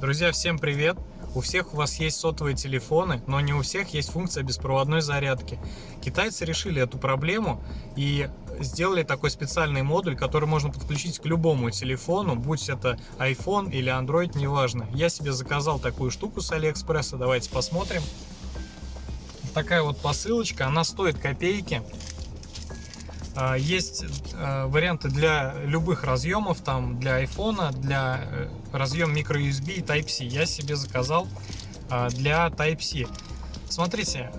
Друзья, всем привет! У всех у вас есть сотовые телефоны, но не у всех есть функция беспроводной зарядки. Китайцы решили эту проблему и сделали такой специальный модуль, который можно подключить к любому телефону, будь это iPhone или Android, неважно. Я себе заказал такую штуку с Алиэкспресса, давайте посмотрим. Такая вот посылочка, она стоит копейки. А, есть а, варианты для любых разъемов, там для iPhone, для э, разъем microUSB и Type-C. Я себе заказал а, для Type-C. Смотрите,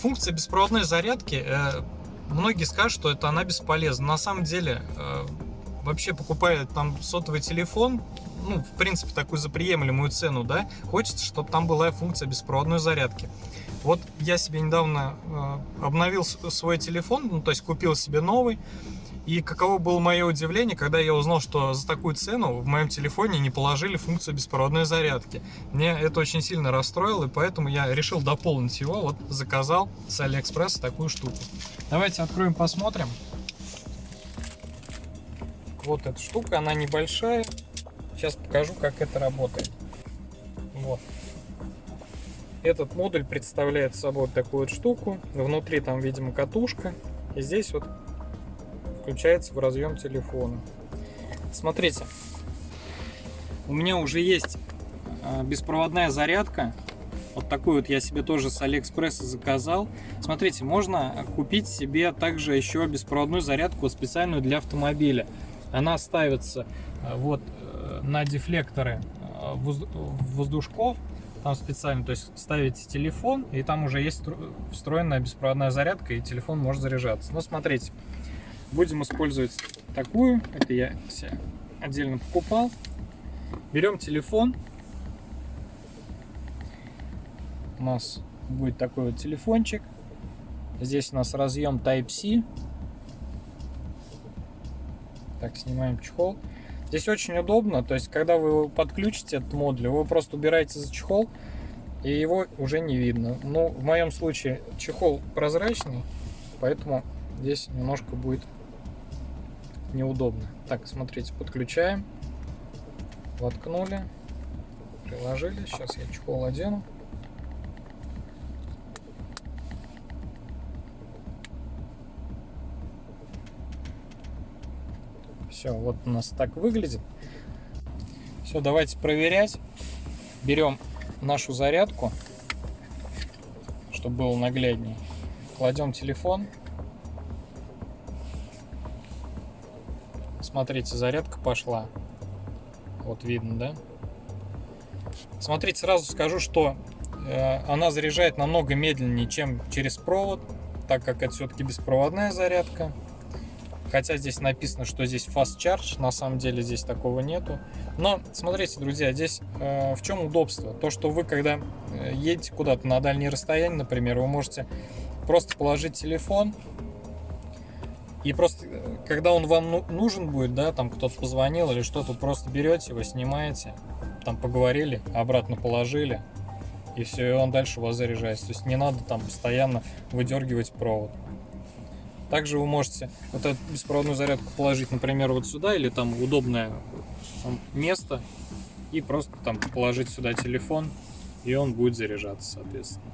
функция беспроводной зарядки, э, многие скажут, что это она бесполезна. На самом деле, э, вообще покупая там сотовый телефон, ну, в принципе, такую за приемлемую цену, да, хочется, чтобы там была функция беспроводной зарядки. Вот я себе недавно э, обновил свой телефон, ну, то есть купил себе новый. И каково было мое удивление, когда я узнал, что за такую цену в моем телефоне не положили функцию беспроводной зарядки. Мне это очень сильно расстроило, и поэтому я решил дополнить его. Вот заказал с Алиэкспресса такую штуку. Давайте откроем, посмотрим. Вот эта штука, она небольшая. Сейчас покажу, как это работает. Вот. Этот модуль представляет собой такую вот штуку. Внутри там, видимо, катушка. И здесь вот включается в разъем телефона. Смотрите, у меня уже есть а, беспроводная зарядка. Вот такую вот я себе тоже с Алиэкспресса заказал. Смотрите, можно купить себе также еще беспроводную зарядку специальную для автомобиля. Она ставится а, вот на дефлекторы а, воздушков там специально, то есть ставите телефон, и там уже есть встроенная беспроводная зарядка, и телефон может заряжаться. Но смотрите, будем использовать такую, это я себе отдельно покупал. Берем телефон, у нас будет такой вот телефончик. Здесь у нас разъем Type-C. Так, снимаем чехол. Здесь очень удобно, то есть когда вы подключите этот модуль, вы просто убираете за чехол, и его уже не видно. Ну, в моем случае чехол прозрачный, поэтому здесь немножко будет неудобно. Так, смотрите, подключаем, воткнули, приложили. Сейчас я чехол одену. Все, вот у нас так выглядит. Все, давайте проверять. Берем нашу зарядку, чтобы было нагляднее. Кладем телефон. Смотрите, зарядка пошла. Вот видно, да? Смотрите, сразу скажу, что э, она заряжает намного медленнее, чем через провод, так как это все-таки беспроводная зарядка. Хотя здесь написано, что здесь fast charge, на самом деле здесь такого нету. Но смотрите, друзья, здесь э, в чем удобство? То, что вы, когда э, едете куда-то на дальние расстояния, например, вы можете просто положить телефон, и просто, э, когда он вам ну, нужен будет, да, там кто-то позвонил или что-то, просто берете его, снимаете, там поговорили, обратно положили, и все, и он дальше у вас заряжается. То есть не надо там постоянно выдергивать провод. Также вы можете вот эту беспроводную зарядку положить, например, вот сюда или там удобное место и просто там положить сюда телефон и он будет заряжаться, соответственно.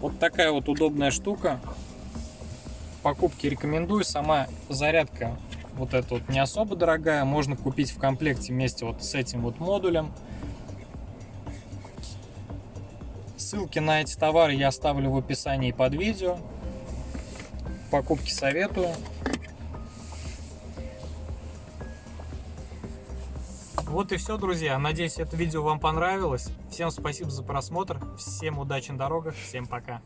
Вот такая вот удобная штука. Покупки рекомендую. Сама зарядка вот эта вот не особо дорогая. Можно купить в комплекте вместе вот с этим вот модулем. Ссылки на эти товары я оставлю в описании под видео. Покупки советую. Вот и все, друзья. Надеюсь, это видео вам понравилось. Всем спасибо за просмотр. Всем удачи на дорогах. Всем пока.